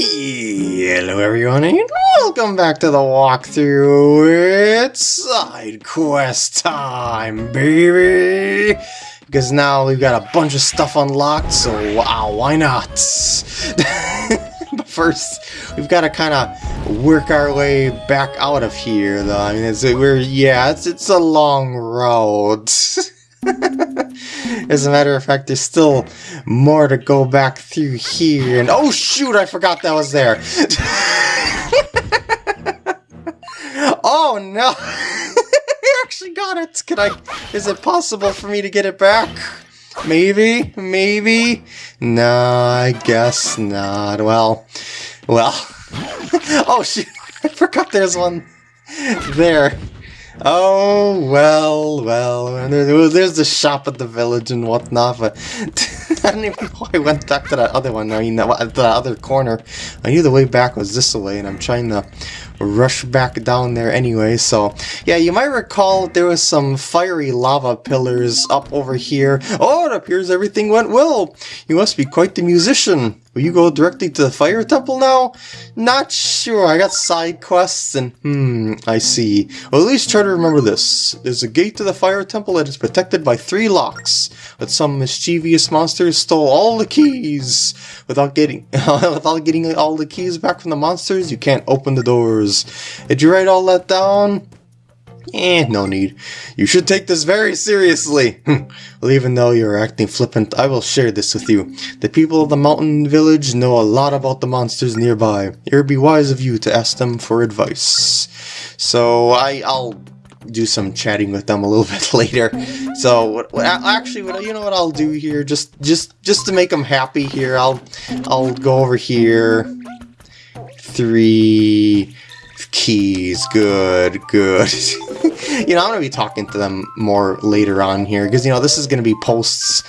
Hello everyone and welcome back to the walkthrough. It's side quest time, baby! Because now we've got a bunch of stuff unlocked, so wow, why not? but first, we've got to kind of work our way back out of here, though. I mean, it's, we're, yeah, it's, it's a long road. As a matter of fact, there's still more to go back through here. And oh shoot, I forgot that was there. oh no! I actually got it. Can I? Is it possible for me to get it back? Maybe, maybe. No, I guess not. Well, well. oh shoot! I forgot there's one there. Oh, well, well, there's the shop at the village and whatnot, but I don't even know I went back to that other one, I mean, that other corner. I knew the way back was this way, and I'm trying to rush back down there anyway, so... Yeah, you might recall there was some fiery lava pillars up over here. Oh, it appears everything went well! You must be quite the musician! Will you go directly to the fire temple now? Not sure, I got side quests and... Hmm, I see. Well, at least try to remember this. There's a gate to the fire temple that is protected by three locks, but some mischievous monsters stole all the keys. Without getting, without getting all the keys back from the monsters, you can't open the doors. Did you write all that down? Eh, no need. You should take this very seriously. well, even though you're acting flippant, I will share this with you. The people of the mountain village know a lot about the monsters nearby. It would be wise of you to ask them for advice. So I, I'll do some chatting with them a little bit later. So what, what, actually, what you know what I'll do here, just just just to make them happy here, I'll I'll go over here. Three keys. Good, good. you know, I'm going to be talking to them more later on here, because, you know, this is going to be posts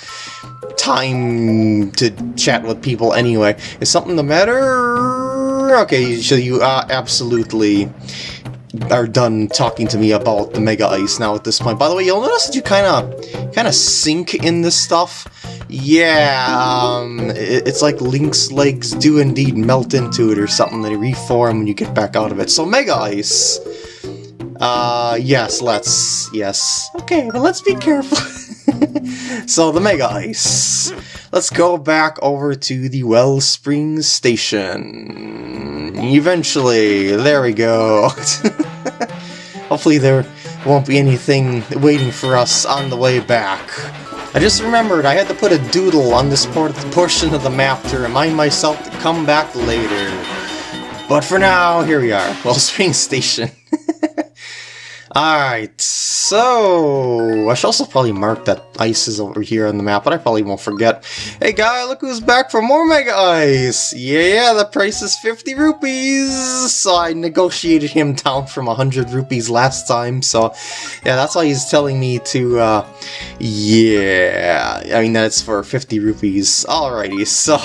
time to chat with people anyway. Is something the matter? Okay, so you uh, absolutely are done talking to me about the Mega Ice now at this point. By the way, you'll notice that you kind of kind of sink in this stuff. Yeah, um, it, it's like Link's legs do indeed melt into it or something. They reform when you get back out of it. So Mega Ice. Uh, yes, let's, yes. Okay, but let's be careful. so the Mega Ice. Let's go back over to the Wellspring Station. Eventually, there we go. Hopefully there won't be anything waiting for us on the way back. I just remembered I had to put a doodle on this portion of the map to remind myself to come back later. But for now, here we are, Wellspring Station. Alright, so... I should also probably mark that ice is over here on the map, but I probably won't forget. Hey guy, look who's back for more Mega Ice! Yeah, yeah, the price is 50 rupees! So I negotiated him down from 100 rupees last time, so... Yeah, that's why he's telling me to, uh... Yeah... I mean, that's for 50 rupees. Alrighty, so...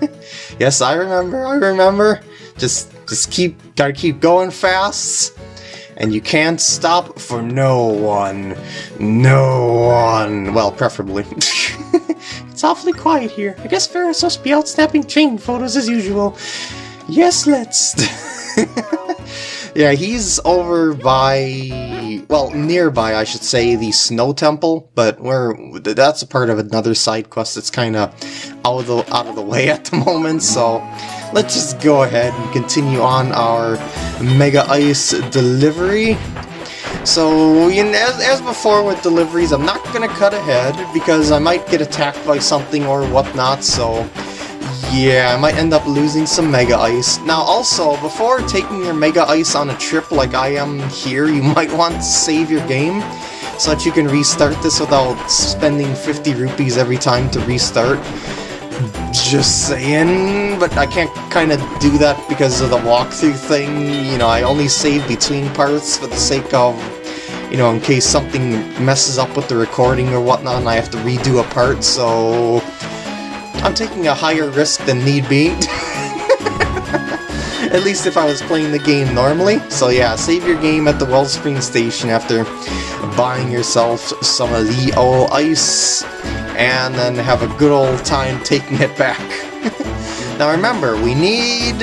yes, I remember, I remember. Just, just keep, gotta keep going fast and you can't stop for no one. No one. Well, preferably. it's awfully quiet here. I guess Ferrus must be out snapping chain photos as usual. Yes, let's. yeah, he's over by, well, nearby, I should say, the Snow Temple, but we're that's a part of another side quest that's kind of out of the out of the way at the moment. So let's just go ahead and continue on our Mega Ice delivery. So, as, as before with deliveries, I'm not going to cut ahead because I might get attacked by something or whatnot, so yeah, I might end up losing some Mega Ice. Now also, before taking your Mega Ice on a trip like I am here, you might want to save your game so that you can restart this without spending 50 rupees every time to restart. Just saying, but I can't kind of do that because of the walkthrough thing. You know, I only save between parts for the sake of, you know, in case something messes up with the recording or whatnot and I have to redo a part, so... I'm taking a higher risk than need be. At least if I was playing the game normally. So yeah, save your game at the Wellspring Station after buying yourself some of the old ice and then have a good old time taking it back. now remember, we need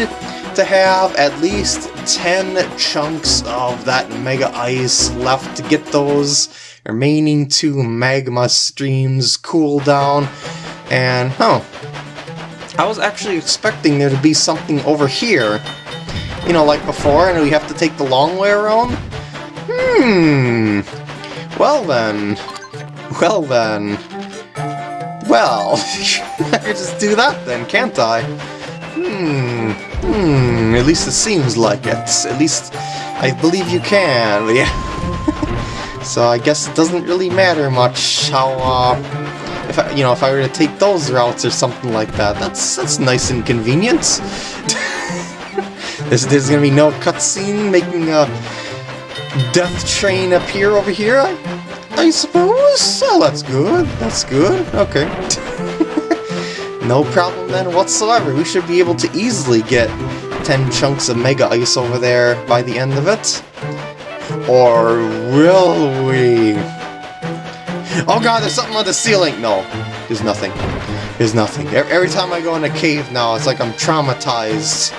to have at least 10 chunks of that Mega Ice left to get those remaining two magma streams cool down. And, oh, I was actually expecting there to be something over here. You know, like before, and we have to take the long way around? Hmm. Well then. Well then. Well, I could just do that then, can't I? Hmm. Hmm. At least it seems like it. At least I believe you can. Yeah. so I guess it doesn't really matter much how, uh, if I, you know, if I were to take those routes or something like that. That's that's nice and convenient. there's, there's gonna be no cutscene making a death train appear over here. I, suppose. Oh, that's good. That's good. Okay. no problem then whatsoever. We should be able to easily get 10 chunks of Mega Ice over there by the end of it. Or will we? Oh god, there's something on the ceiling! No, there's nothing. There's nothing. Every time I go in a cave now, it's like I'm traumatized.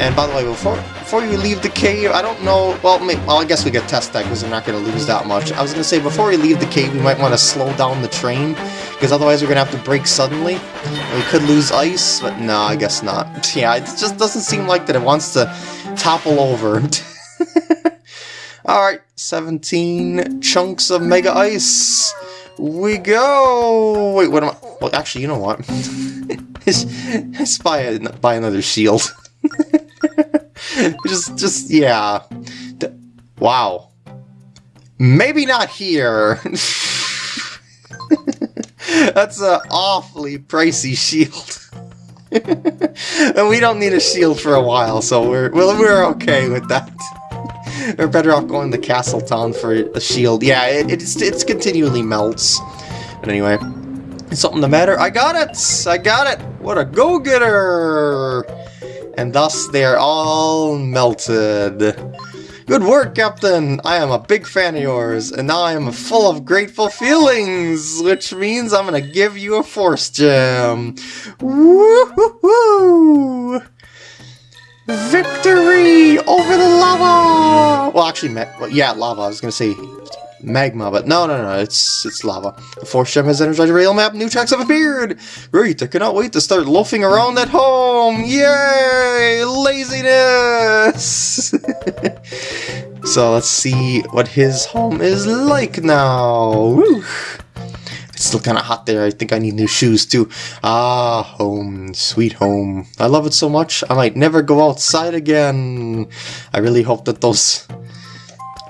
And by the way, before before you leave the cave, I don't know, well, maybe, well I guess we could test that because we're not going to lose that much. I was going to say, before we leave the cave, we might want to slow down the train, because otherwise we're going to have to brake suddenly. We could lose ice, but no, I guess not. Yeah, it just doesn't seem like that it wants to topple over. Alright, 17 chunks of Mega Ice. We go! Wait, what am I... Well, actually, you know what? Let's buy, a, buy another shield. just, just, yeah. D wow. Maybe not here. That's an awfully pricey shield. and we don't need a shield for a while, so we're well, we're okay with that. we're better off going to Castle Town for a shield. Yeah, it, it's it's continually melts. But anyway, something the matter? I got it! I got it! What a go-getter! And thus they are all melted. Good work, Captain! I am a big fan of yours, and now I am full of grateful feelings, which means I'm gonna give you a Force Gem. Woo-hoo-hoo! Victory over the lava! Well, actually, yeah, lava. I was gonna say magma, but no, no, no, it's it's lava. The Force Gem has energized rail map, new tracks have appeared! Great, I cannot wait to start loafing around at home! Yay! Laziness! so let's see what his home is like now. Woo. It's still kind of hot there. I think I need new shoes too. Ah, home, sweet home. I love it so much, I might never go outside again. I really hope that those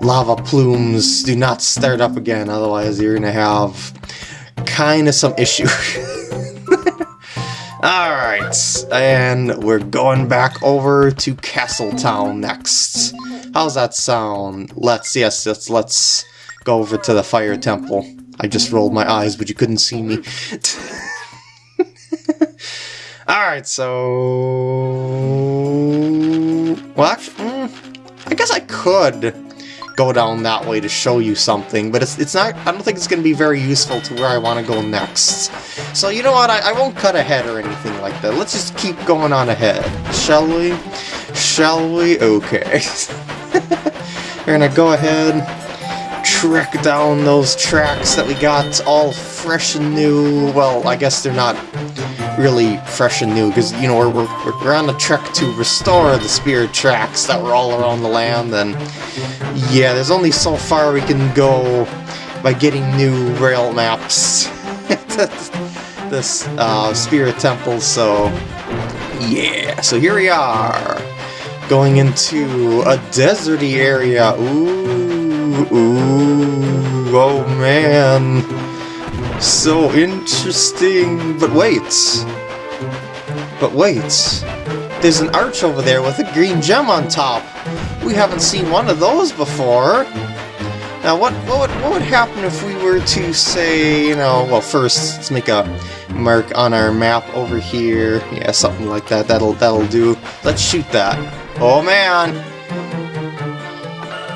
lava plumes do not start up again, otherwise you're gonna have kind of some issue. Alright, and we're going back over to Castletown next. How's that sound? Let's, yes, let's, let's go over to the Fire Temple. I just rolled my eyes, but you couldn't see me. Alright, so... Well, actually, mm, I guess I could go down that way to show you something, but it's, it's not, I don't think it's going to be very useful to where I want to go next. So you know what, I, I won't cut ahead or anything like that. Let's just keep going on ahead, shall we? Shall we? Okay. We're going to go ahead, trek down those tracks that we got all fresh and new. Well, I guess they're not really fresh and new because you know we're, we're, we're on a trek to restore the spirit tracks that were all around the land and yeah there's only so far we can go by getting new rail maps. This uh, spirit temple so yeah so here we are going into a deserty area. Ooh ooh oh man so interesting. But wait. But wait. There's an arch over there with a green gem on top. We haven't seen one of those before. Now, what, what, would, what would happen if we were to say, you know, well, first, let's make a mark on our map over here. Yeah, something like that. That'll, that'll do. Let's shoot that. Oh, man.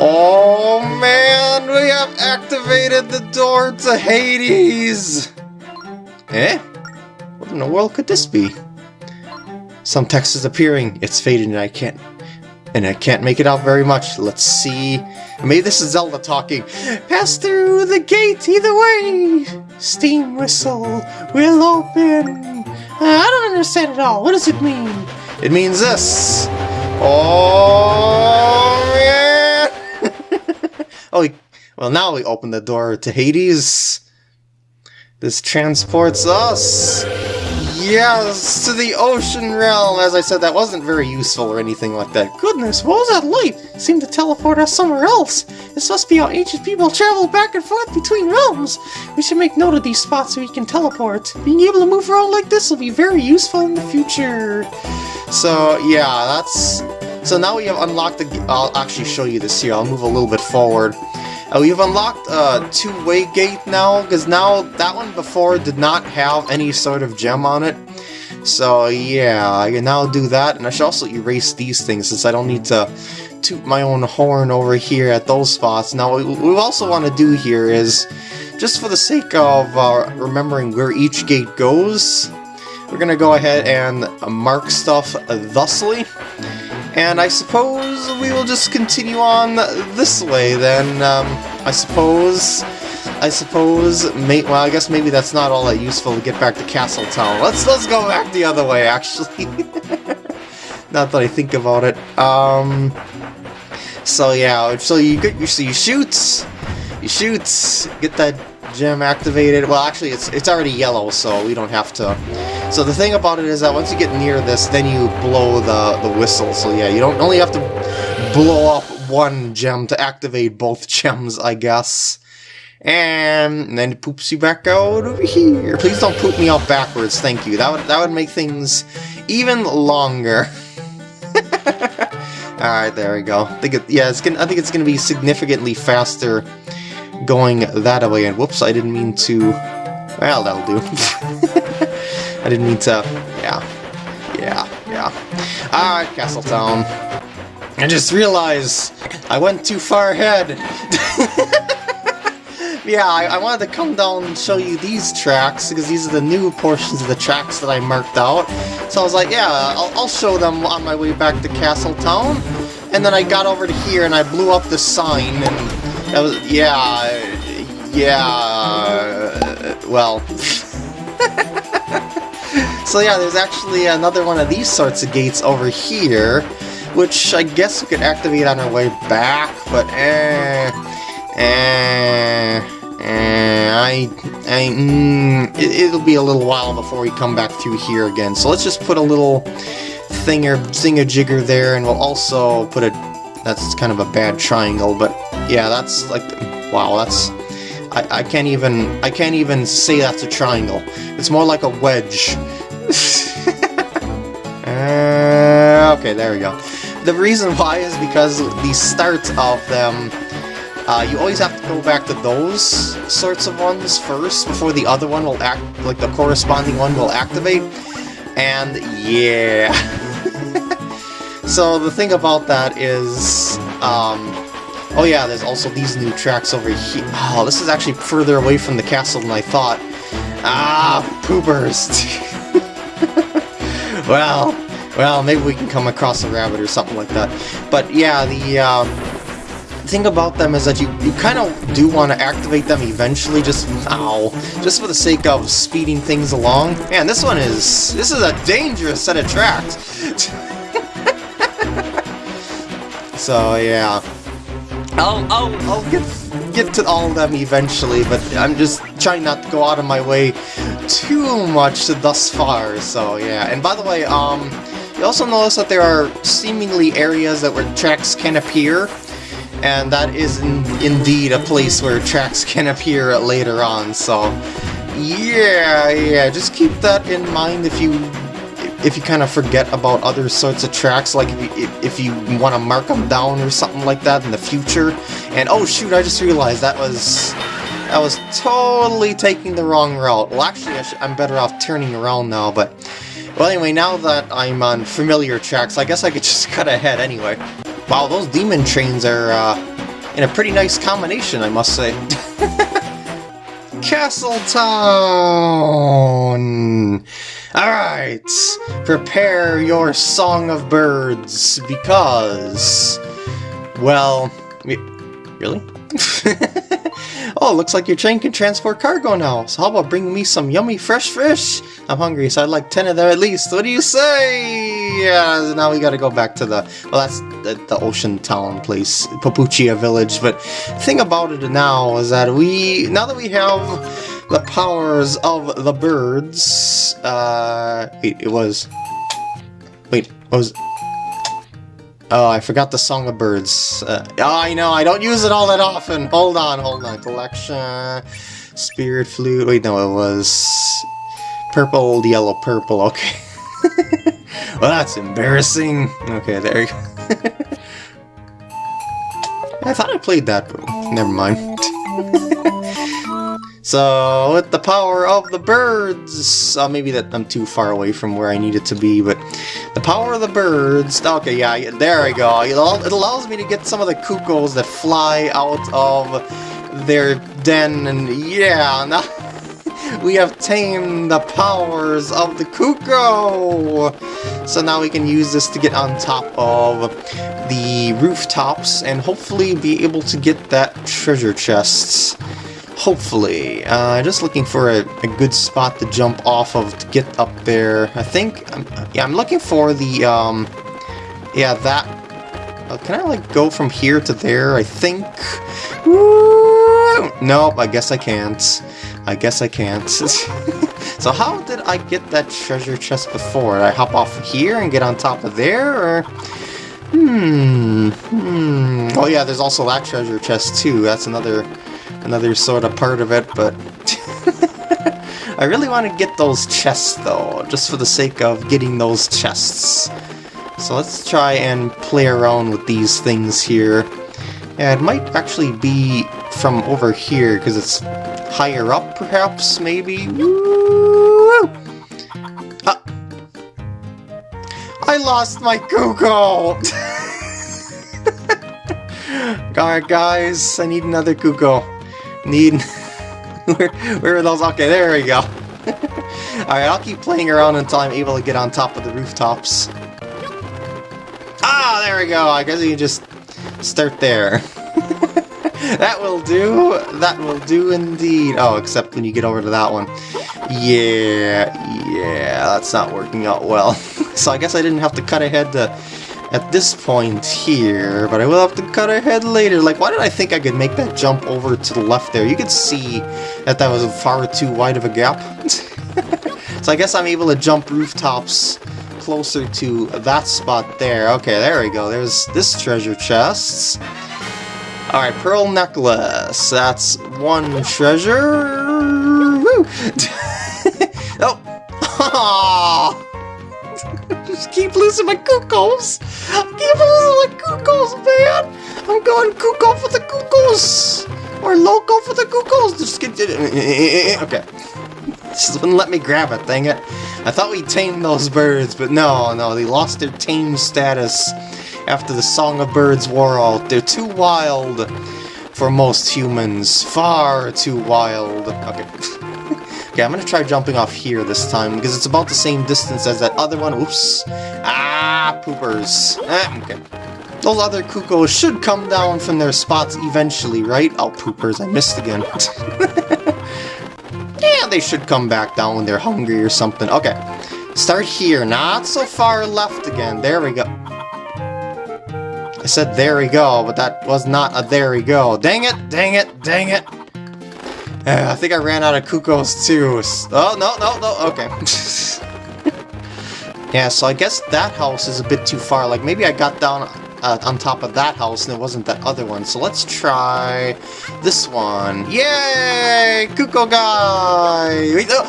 Oh man, we have activated the door to Hades! Eh? What in the world could this be? Some text is appearing. It's faded and I can't and I can't make it out very much. Let's see. Maybe this is Zelda talking. Pass through the gate either way. Steam whistle will open. I don't understand at all. What does it mean? It means this. Oh yeah. Oh, we, well now we open the door to Hades. This transports us Yes, to the ocean realm! As I said, that wasn't very useful or anything like that. Goodness, what was that light? Seemed to teleport us somewhere else. This must be how ancient people travel back and forth between realms. We should make note of these spots so we can teleport. Being able to move around like this will be very useful in the future. So, yeah, that's... So now we have unlocked the... I'll actually show you this here. I'll move a little bit forward. Uh, we've unlocked a two-way gate now, because now that one before did not have any sort of gem on it. So yeah, I can now do that, and I should also erase these things since I don't need to toot my own horn over here at those spots. Now, what we also want to do here is, just for the sake of uh, remembering where each gate goes, we're going to go ahead and mark stuff thusly. And I suppose we will just continue on this way then. Um, I suppose... I suppose... May, well, I guess maybe that's not all that useful to get back to Castle Town. Let's, let's go back the other way, actually. not that I think about it. Um... So yeah, so you get you see you shoot, you shoot, get that gem activated. Well, actually, it's it's already yellow, so we don't have to. So the thing about it is that once you get near this, then you blow the, the whistle. So yeah, you don't only have to blow up one gem to activate both gems, I guess. And then it poops you back out over here. Please don't poop me out backwards, thank you. That would, that would make things even longer. Alright, there we go. I think it, yeah, it's gonna, I think it's going to be significantly faster going that way. And whoops, I didn't mean to... Well, that'll do. I didn't mean to... Yeah. Yeah, yeah. Alright, Castletown. I just realized I went too far ahead. yeah, I, I, wanted to come down and show you these tracks, because these are the new portions of the tracks that I marked out. So I was like, yeah, I'll, I'll show them on my way back to Castletown. And then I got over to here and I blew up the sign, and that was, yeah, yeah, well. so yeah, there's actually another one of these sorts of gates over here, which I guess we could activate on our way back, but eh, eh, eh, I, I, mm, it, will be a little while before we come back through here again, so let's just put a little thinger, thinger-jigger there, and we'll also put a, that's kind of a bad triangle, but yeah, that's like, wow, that's, I, I can't even, I can't even say that's a triangle. It's more like a wedge. uh, okay, there we go. The reason why is because the start of them, uh, you always have to go back to those sorts of ones first before the other one will act, like the corresponding one will activate. And yeah. so the thing about that is, um, Oh yeah, there's also these new tracks over here. Oh, this is actually further away from the castle than I thought. Ah, poopers! well, well, maybe we can come across a rabbit or something like that. But yeah, the uh, thing about them is that you, you kind of do want to activate them eventually, just, ow, just for the sake of speeding things along. Man, this one is, this is a dangerous set of tracks. so yeah. I'll, I'll, I'll get, get to all of them eventually, but I'm just trying not to go out of my way too much thus far, so yeah. And by the way, um, you also notice that there are seemingly areas that where tracks can appear, and that is in, indeed a place where tracks can appear later on, so yeah, yeah, just keep that in mind if you if you kind of forget about other sorts of tracks, like if you, if you want to mark them down or something like that in the future. And oh shoot, I just realized that was that was totally taking the wrong route. Well, actually, I am better off turning around now, but... Well, anyway, now that I'm on familiar tracks, I guess I could just cut ahead anyway. Wow, those demon trains are uh, in a pretty nice combination, I must say. Castle Town! Alright, prepare your song of birds, because... Well, really? oh, looks like your train can transport cargo now, so how about bringing me some yummy fresh fish? I'm hungry, so I'd like 10 of them at least. What do you say? Yeah, now we gotta go back to the... Well, that's the, the ocean town place, Papuchia village, but the thing about it now is that we... Now that we have the powers of the birds... Uh... Wait, it was... Wait, what was... Oh, I forgot the Song of Birds. Uh, oh, I know, I don't use it all that often. Hold on, hold on. Collection, Spirit Flute. Wait, no, it was purple, yellow, purple. Okay. well, that's embarrassing. Okay, there you go. I thought I played that, but never mind. So, with the power of the birds... Uh, maybe that I'm too far away from where I need it to be, but... The power of the birds... Okay, yeah, there I go. It allows me to get some of the cuckoos that fly out of their den, and yeah, now... we have tamed the powers of the cuckoo! So now we can use this to get on top of the rooftops and hopefully be able to get that treasure chests. Hopefully. Uh, just looking for a, a, good spot to jump off of to get up there. I think, um, yeah, I'm looking for the, um, yeah, that, uh, can I, like, go from here to there, I think? Woo! Nope, I guess I can't. I guess I can't. so how did I get that treasure chest before? Did I hop off here and get on top of there, or... Hmm, hmm... Oh yeah, there's also that treasure chest, too. That's another another sort of part of it, but... I really want to get those chests, though, just for the sake of getting those chests. So let's try and play around with these things here. Yeah, it might actually be from over here, because it's higher up, perhaps, maybe? Woo! Ah. I lost my Cuckoo! Alright guys, I need another Cuckoo. Need... where, where are those? Okay, there we go. Alright, I'll keep playing around until I'm able to get on top of the rooftops. Ah, there we go. I guess you can just start there. that will do. That will do indeed. Oh, except when you get over to that one. Yeah, yeah, that's not working out well. so I guess I didn't have to cut ahead to at this point here, but I will have to cut ahead later. Like, why did I think I could make that jump over to the left there? You could see that that was far too wide of a gap. so I guess I'm able to jump rooftops closer to that spot there. Okay, there we go. There's this treasure chest. Alright, pearl necklace. That's one treasure. Woo! oh! keep losing my cuckoos. I keep losing my cuckoos, man. I'm going cuckoo for the cuckoos. Or loco for the cuckoos. Just get. Okay. Just wouldn't let me grab it, dang it. I thought we tamed those birds, but no, no, they lost their tame status after the Song of Birds wore out. They're too wild for most humans. Far too wild. Okay. Okay, I'm gonna try jumping off here this time, because it's about the same distance as that other one. Oops. Ah, poopers. Ah, okay. Those other cuckoos should come down from their spots eventually, right? Oh, poopers, I missed again. yeah, they should come back down when they're hungry or something. Okay, start here. Not so far left again. There we go. I said there we go, but that was not a there we go. Dang it, dang it, dang it. I think I ran out of cuckoos too. Oh, no, no, no, okay. yeah, so I guess that house is a bit too far. Like, maybe I got down uh, on top of that house and it wasn't that other one. So let's try this one. Yay! Cuckoo guy! Wait, no!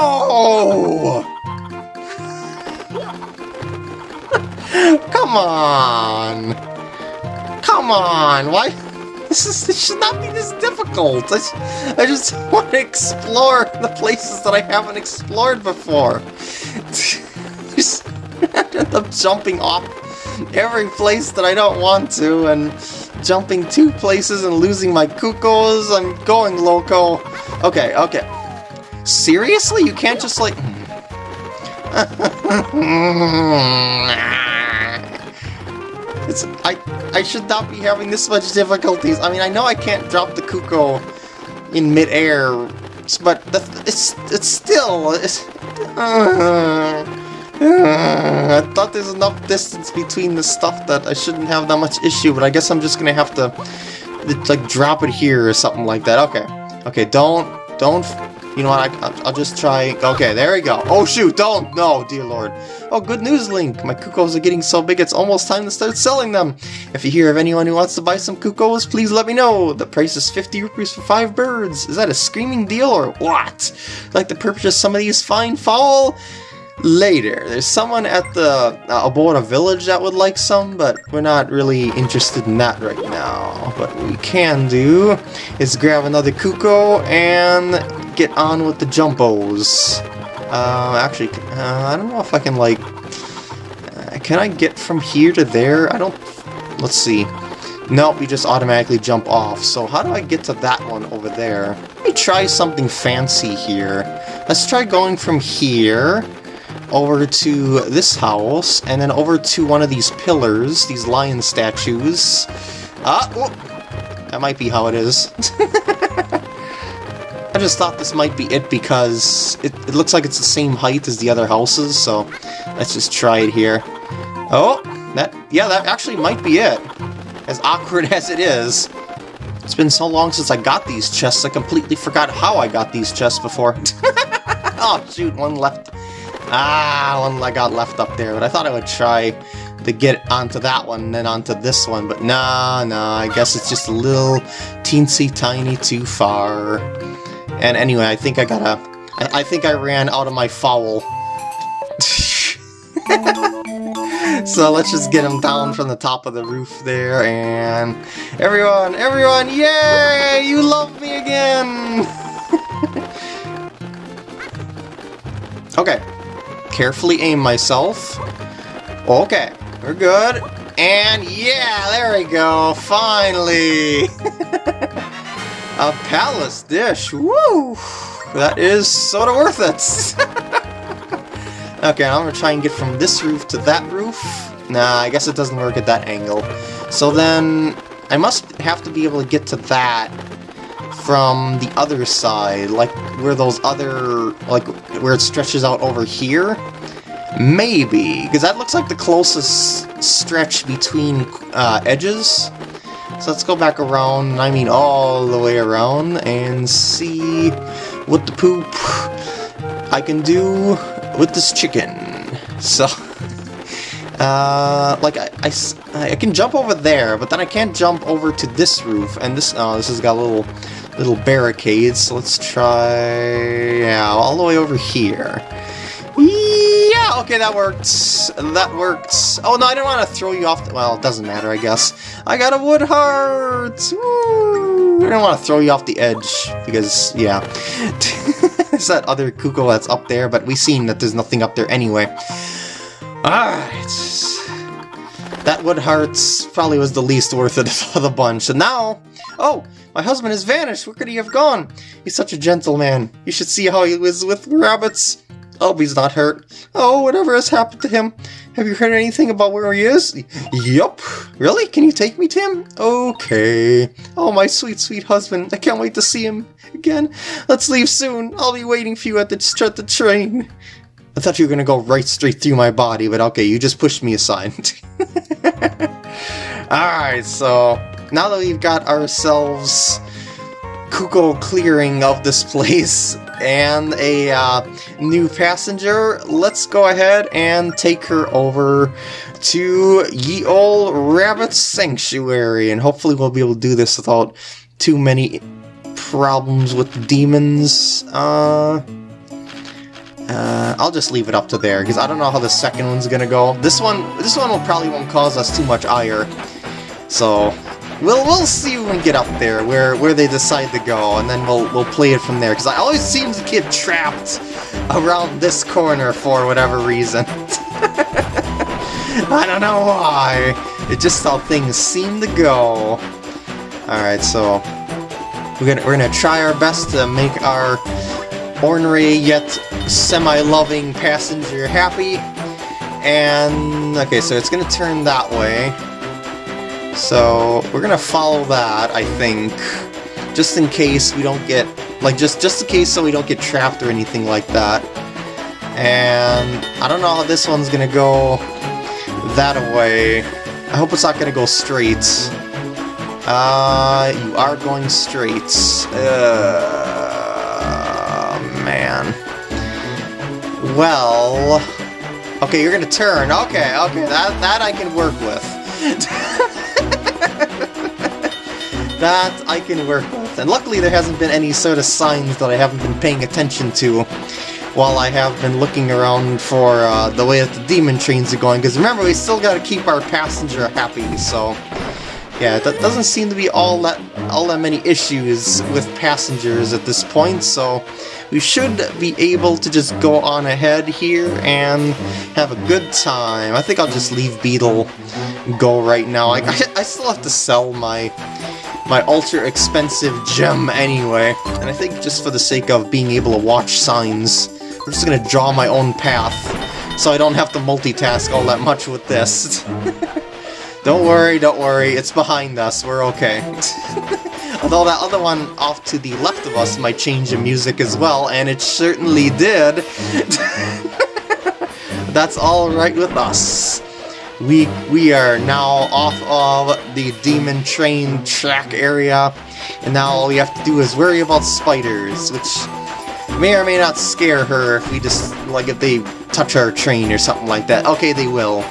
Come on! Come on! Why? This, is, should not be this difficult. I, I just want to explore the places that I haven't explored before. just end up jumping off every place that I don't want to, and jumping two places and losing my cuckoos. I'm going loco. Okay, okay. Seriously? You can't just like... It's I I should not be having this much difficulties. I mean, I know I can't drop the Cucco in midair, but the, it's it's still it's. Uh, uh, I thought there's enough distance between the stuff that I shouldn't have that much issue, but I guess I'm just gonna have to like drop it here or something like that. Okay, okay, don't don't you know what, I, will just try... Okay, there we go. Oh shoot, don't! No, dear lord. Oh, good news, Link! My Cuccos are getting so big it's almost time to start selling them! If you hear of anyone who wants to buy some Cuccos, please let me know! The price is 50 rupees for 5 birds! Is that a screaming deal or what? Like to purchase some of these fine fowl? Later. There's someone at the uh, Aboda village that would like some, but we're not really interested in that right now. What we can do is grab another Cucco and get on with the Jumpos. Uh, actually, uh, I don't know if I can, like... Uh, can I get from here to there? I don't... Let's see. Nope, you just automatically jump off. So how do I get to that one over there? Let me try something fancy here. Let's try going from here over to this house, and then over to one of these pillars, these lion statues. Ah, oh, that might be how it is. I just thought this might be it because it, it looks like it's the same height as the other houses, so let's just try it here. Oh, that yeah, that actually might be it. As awkward as it is. It's been so long since I got these chests, I completely forgot how I got these chests before. oh, shoot, one left Ah, one I got left up there, but I thought I would try to get onto that one and then onto this one, but nah, nah, I guess it's just a little teensy tiny too far. And anyway, I think I gotta... I, I think I ran out of my foul. so let's just get him down from the top of the roof there, and... Everyone, everyone, yay! You love me again! okay, carefully aim myself. Okay, we're good. And yeah, there we go, finally! A palace dish, woo! That is sorta worth it! okay, I'm gonna try and get from this roof to that roof. Nah, I guess it doesn't work at that angle. So then, I must have to be able to get to that from the other side, like where those other, like where it stretches out over here? Maybe, because that looks like the closest stretch between uh, edges. So let's go back around, I mean all the way around, and see what the poop I can do with this chicken. So, uh, like, I, I, I can jump over there, but then I can't jump over to this roof, and this, oh, this has got a little little barricades, let's try, yeah, all the way over here. Yeah, okay, that works. That works. Oh, no, I didn't want to throw you off the, well, it doesn't matter, I guess. I got a wood heart! Woo! I don't want to throw you off the edge, because, yeah. there's that other Cucco that's up there, but we've seen that there's nothing up there anyway. Alright. That wood hearts probably was the least worth it of the bunch. And now, oh, my husband has vanished! Where could he have gone? He's such a gentleman. You should see how he was with rabbits. Oh, he's not hurt. Oh, whatever has happened to him. Have you heard anything about where he is? Yup. Really? Can you take me to him? Okay. Oh, my sweet, sweet husband. I can't wait to see him again. Let's leave soon. I'll be waiting for you at the, at the train. I thought you were going to go right straight through my body, but okay, you just pushed me aside. Alright, so now that we've got ourselves Cucco clearing of this place and a uh, new passenger, let's go ahead and take her over to Ye Ol' Rabbit Sanctuary, and hopefully we'll be able to do this without too many problems with demons. Uh, uh, I'll just leave it up to there, because I don't know how the second one's gonna go. This one, this one will probably won't cause us too much ire. So, We'll we'll see when we get up there where where they decide to go, and then we'll we'll play it from there. Because I always seem to get trapped around this corner for whatever reason. I don't know why. It's just how things seem to go. All right, so we're gonna we're gonna try our best to make our ornery yet semi-loving passenger happy. And, okay, so it's gonna turn that way. So, we're gonna follow that, I think. Just in case we don't get, like, just, just in case so we don't get trapped or anything like that. And, I don't know how this one's gonna go that way. I hope it's not gonna go straight. Uh, you are going straight. Uh, man. Well... Okay, you're gonna turn. Okay, okay, that, that I can work with. that I can work with. And luckily there hasn't been any sort of signs that I haven't been paying attention to while I have been looking around for uh, the way that the demon trains are going. Because remember, we still gotta keep our passenger happy, so... Yeah, that doesn't seem to be all that all that many issues with passengers at this point, so we should be able to just go on ahead here and have a good time. I think I'll just leave Beedle go right now. I, I still have to sell my my ultra expensive gem anyway, and I think just for the sake of being able to watch signs, I'm just gonna draw my own path so I don't have to multitask all that much with this. Don't worry, don't worry, it's behind us, we're okay. Although that other one off to the left of us might change the music as well, and it certainly did. That's alright with us. We, we are now off of the Demon Train track area, and now all we have to do is worry about spiders, which may or may not scare her if we just, like, if they touch our train or something like that. Okay, they will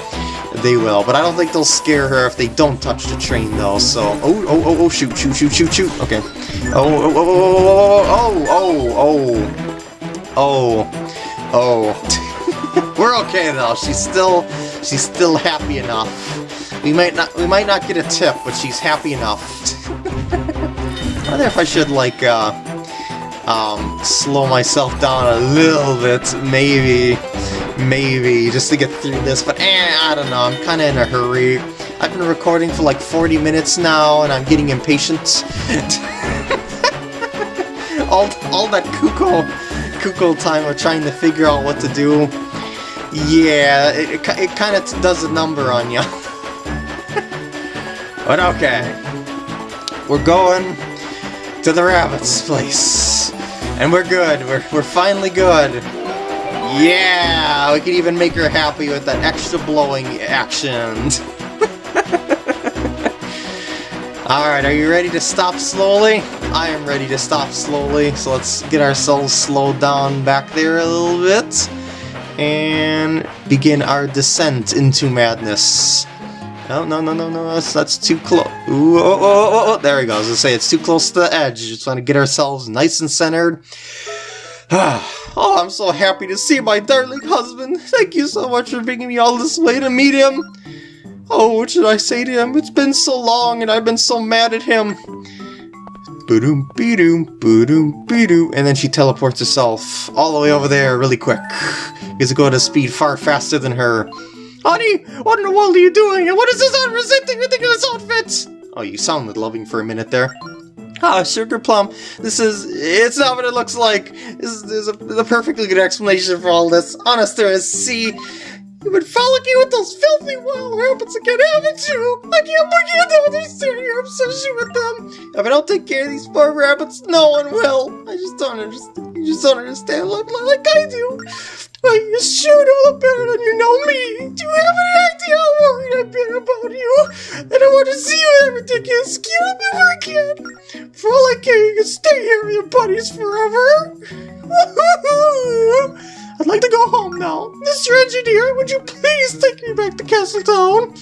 they will, but I don't think they'll scare her if they don't touch the train, though, so... Oh, oh, oh, oh, shoot, shoot, shoot, shoot, shoot, okay. Oh, oh, oh, oh, oh, oh, oh, oh. We're okay, though. She's still... She's still happy enough. We might not we might not get a tip, but she's happy enough. I wonder if I should like uh um slow myself down a little bit, maybe maybe, just to get through this, but eh, I don't know, I'm kinda in a hurry. I've been recording for like 40 minutes now, and I'm getting impatient. all, all that Cucco, Cucco time of trying to figure out what to do, yeah, it, it, it kind of does a number on you. but okay, we're going to the rabbit's place. And we're good, we're, we're finally good. Yeah, we can even make her happy with that extra blowing action. Alright, are you ready to stop slowly? I am ready to stop slowly, so let's get ourselves slowed down back there a little bit. And begin our descent into madness. No, no, no, no, no, that's, that's too close. Ooh, oh, oh, oh, oh, oh there we go. I was gonna say, it's too close to the edge. Just want to get ourselves nice and centered. Oh, I'm so happy to see my darling husband. Thank you so much for bringing me all this way to meet him. Oh, what should I say to him? It's been so long and I've been so mad at him. Boom, be-doom, boom, be-doom. And then she teleports herself all the way over there really quick. Because it goes at a speed far faster than her. Honey, what in the world are you doing? And what is this unresenting ridiculous outfit? Oh, you sounded loving for a minute there. Ah, Sugar Plum, this is, it's not what it looks like. This is, a, a, perfectly good explanation for all this. Honest there is, see, you've been frolicking with those filthy wild rabbits again, haven't you? I can't, I can't understand your obsession with them. If I don't take care of these poor rabbits, no one will. I just don't understand, you just don't understand like, like I do. Well, you sure know better than you know me. Do you have any idea how worried I've been about you? And I want to see you that ridiculous skill ever again. For all I care, you can stay here with your buddies forever. I'd like to go home now. Mr. Engineer, would you please take me back to Castletown?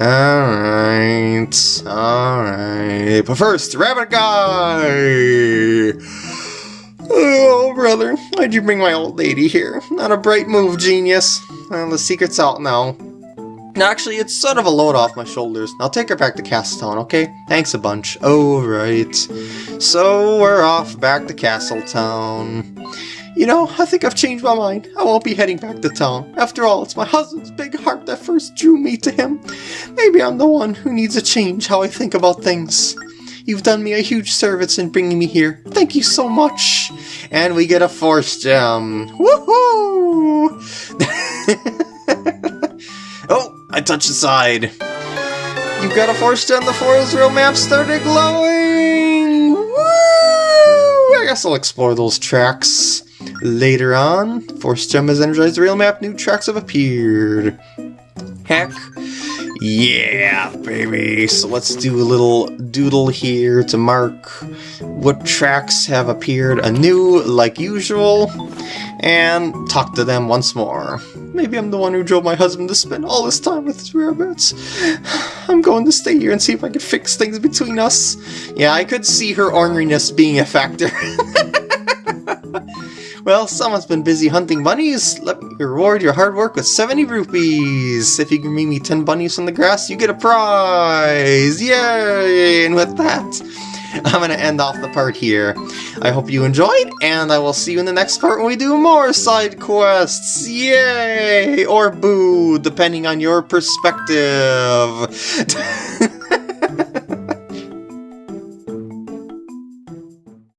Alright, alright. But first, Rabbit Guy! Oh, brother, why'd you bring my old lady here? Not a bright move, genius. Well, the secret's out now. Actually, it's sort of a load off my shoulders. I'll take her back to Castletown, okay? Thanks a bunch. Oh, right. So, we're off back to Castletown. You know, I think I've changed my mind. I won't be heading back to town. After all, it's my husband's big heart that first drew me to him. Maybe I'm the one who needs a change how I think about things. You've done me a huge service in bringing me here. Thank you so much. And we get a Force Gem. Woohoo! oh, I touched the side. You've got a Force Gem, the Forest Realm map started glowing! Woo! I guess I'll explore those tracks later on. Force Gem has energized the realm map, new tracks have appeared. Heck yeah, baby! So let's do a little doodle here to mark what tracks have appeared anew, like usual, and talk to them once more. Maybe I'm the one who drove my husband to spend all this time with his rarebits. I'm going to stay here and see if I can fix things between us. Yeah, I could see her orneriness being a factor. Well, someone's been busy hunting bunnies. Let me reward your hard work with 70 rupees. If you can meet me 10 bunnies from the grass, you get a prize. Yay! And with that, I'm going to end off the part here. I hope you enjoyed, and I will see you in the next part when we do more side quests. Yay! Or boo, depending on your perspective.